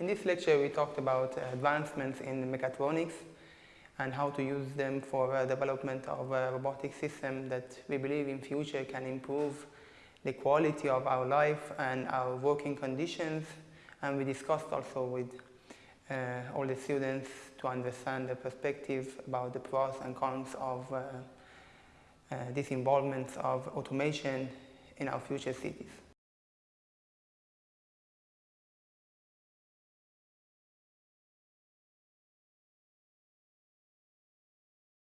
In this lecture we talked about advancements in mechatronics and how to use them for uh, development of a robotic system that we believe in future can improve the quality of our life and our working conditions and we discussed also with uh, all the students to understand the perspective about the pros and cons of uh, uh, this involvement of automation in our future cities.